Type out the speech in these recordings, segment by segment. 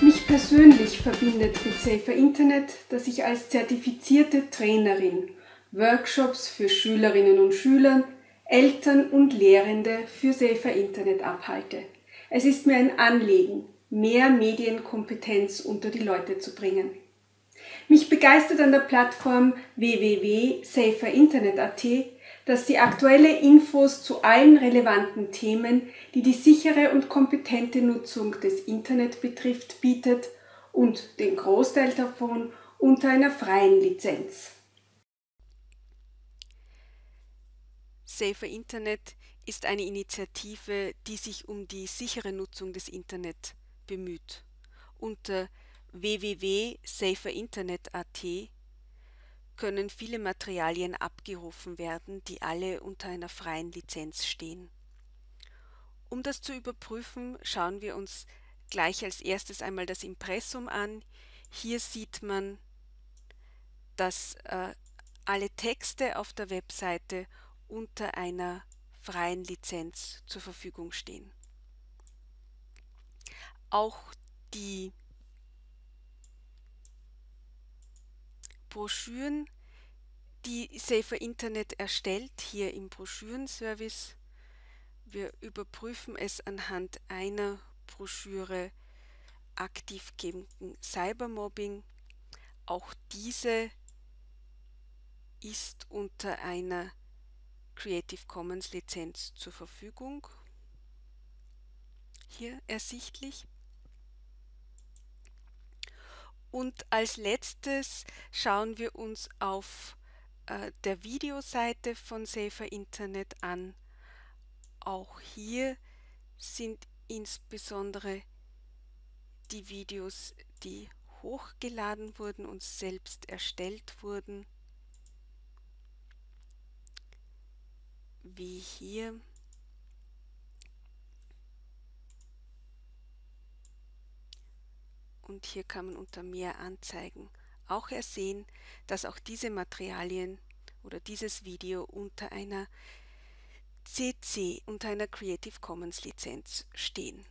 Mich persönlich verbindet mit Safer Internet, dass ich als zertifizierte Trainerin Workshops für Schülerinnen und Schüler, Eltern und Lehrende für Safer Internet abhalte. Es ist mir ein Anliegen, mehr Medienkompetenz unter die Leute zu bringen. Mich begeistert an der Plattform www.saferinternet.at, dass sie aktuelle Infos zu allen relevanten Themen, die die sichere und kompetente Nutzung des Internet betrifft, bietet und den Großteil davon unter einer freien Lizenz. Safer Internet ist eine Initiative, die sich um die sichere Nutzung des Internet bemüht. Unter www.saferinternet.at können viele Materialien abgerufen werden, die alle unter einer freien Lizenz stehen. Um das zu überprüfen, schauen wir uns gleich als erstes einmal das Impressum an. Hier sieht man, dass äh, alle Texte auf der Webseite unter einer freien Lizenz zur Verfügung stehen. Auch die Broschüren, die Safer Internet erstellt, hier im Broschürenservice. Wir überprüfen es anhand einer Broschüre aktiv gegen Cybermobbing. Auch diese ist unter einer Creative Commons Lizenz zur Verfügung. Hier ersichtlich. Und als letztes schauen wir uns auf äh, der Videoseite von Safer Internet an. Auch hier sind insbesondere die Videos, die hochgeladen wurden und selbst erstellt wurden, wie hier und hier kann man unter mehr Anzeigen auch ersehen, dass auch diese Materialien oder dieses Video unter einer CC, unter einer Creative Commons Lizenz stehen.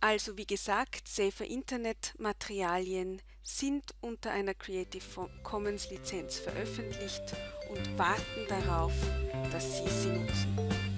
Also wie gesagt, Safer Internet Materialien sind unter einer Creative Commons Lizenz veröffentlicht und warten darauf, dass Sie sie nutzen.